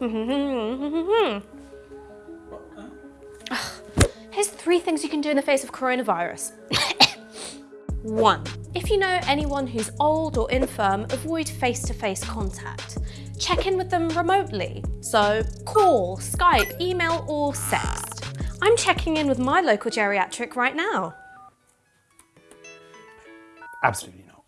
Here's three things you can do in the face of coronavirus. One, if you know anyone who's old or infirm, avoid face-to-face -face contact. Check in with them remotely, so call, Skype, email or text. I'm checking in with my local geriatric right now. Absolutely not.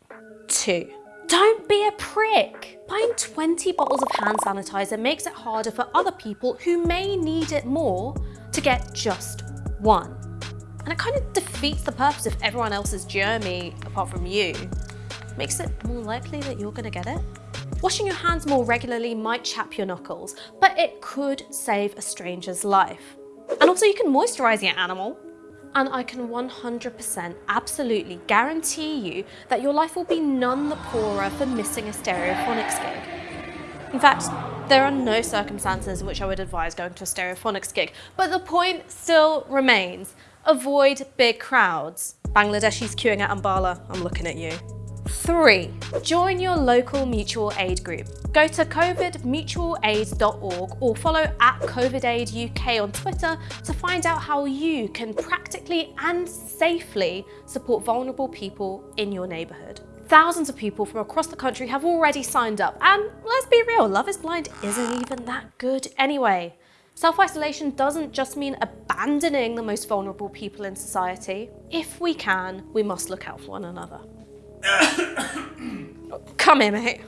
Two, don't be a prick. Buying 20 bottles of hand sanitizer makes it harder for other people who may need it more to get just one. And it kind of defeats the purpose of everyone else's germy apart from you. Makes it more likely that you're gonna get it. Washing your hands more regularly might chap your knuckles, but it could save a stranger's life. And also you can moisturize your animal. And I can 100% absolutely guarantee you that your life will be none the poorer for missing a Stereophonics gig. In fact, there are no circumstances in which I would advise going to a Stereophonics gig, but the point still remains. Avoid big crowds. Bangladeshis queuing at Ambala, I'm looking at you. Three, join your local mutual aid group. Go to covidmutualaid.org or follow at on Twitter to find out how you can practically and safely support vulnerable people in your neighbourhood. Thousands of people from across the country have already signed up and let's be real, Love is Blind isn't even that good anyway. Self-isolation doesn't just mean abandoning the most vulnerable people in society. If we can, we must look out for one another. Come here, mate.